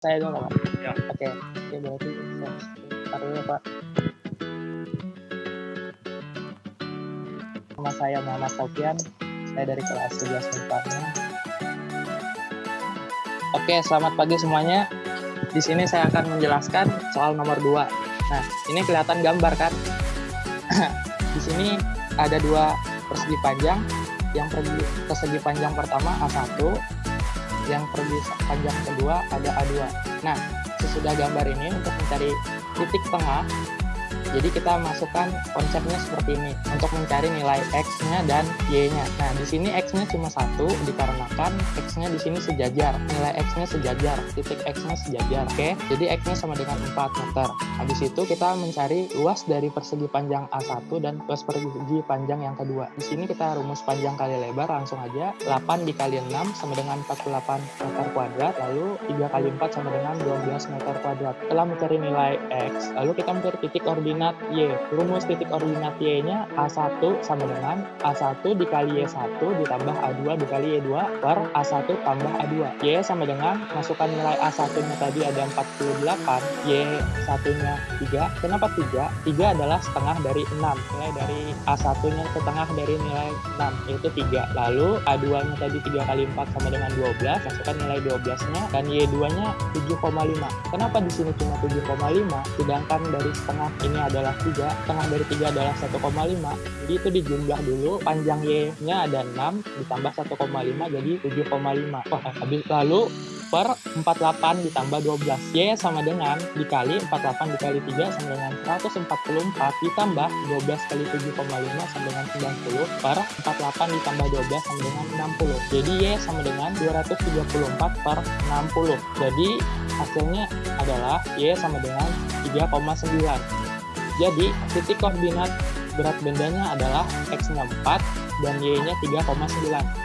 Saya dulu Pak. Ya. Oke, ya berarti dulu ya Pak. Nama saya Muhammad Sofian, saya dari kelas 11 Unparnya. Oke, selamat pagi semuanya. Di sini saya akan menjelaskan soal nomor 2. Nah, ini kelihatan gambar kan? Di sini ada dua persegi panjang. Yang persegi panjang pertama A1, yang persegi panjang kedua ada A2. Nah, sesudah gambar ini untuk mencari titik tengah, jadi kita masukkan konsepnya seperti ini untuk mencari nilai x-nya dan y-nya. Nah, di sini x-nya cuma satu dikarenakan x-nya di sini sejajar. Nilai x-nya sejajar, titik x-nya sejajar. Oke, jadi x-nya sama dengan 4 meter. Habis itu kita mencari luas dari persegi panjang A1 dan luas persegi panjang yang kedua. Di sini kita rumus panjang kali lebar langsung aja. 8 dikali 6 sama dengan 48 meter kuadrat, lalu 3 kali 4 sama dengan 12 meter kuadrat. Setelah mencari nilai x, lalu kita mencari titik koordinat koordinat Y. Rumus titik koordinat Y-nya A1 sama dengan A1 dikali Y1 ditambah A2 dikali Y2 per A1 tambah A2. Y sama dengan masukkan nilai A1-nya tadi ada 48, Y1-nya 3. Kenapa 3? 3 adalah setengah dari 6. Nilai dari A1-nya setengah dari nilai 6, yaitu 3. Lalu A2-nya tadi 3 kali 4 sama dengan 12, masukkan nilai 12-nya, dan Y2-nya 7,5. Kenapa di sini cuma 7,5? Sedangkan dari setengah ini adalah 3, setengah dari 3 adalah 1,5. Jadi itu dijumlah dulu, panjang Y-nya ada 6, ditambah 1,5 jadi 7,5. Wah, habis lalu per 48 ditambah 12. Y sama dengan dikali 48 dikali 3 sama dengan 144 ditambah 12 kali 7,5 sama dengan 90 per 48 ditambah 12 sama dengan 60. Jadi Y sama dengan 234 per 60. Jadi hasilnya adalah Y sama dengan 3,9. Jadi, titik koordinat berat bendanya adalah X-nya 4 dan Y-nya 3,9.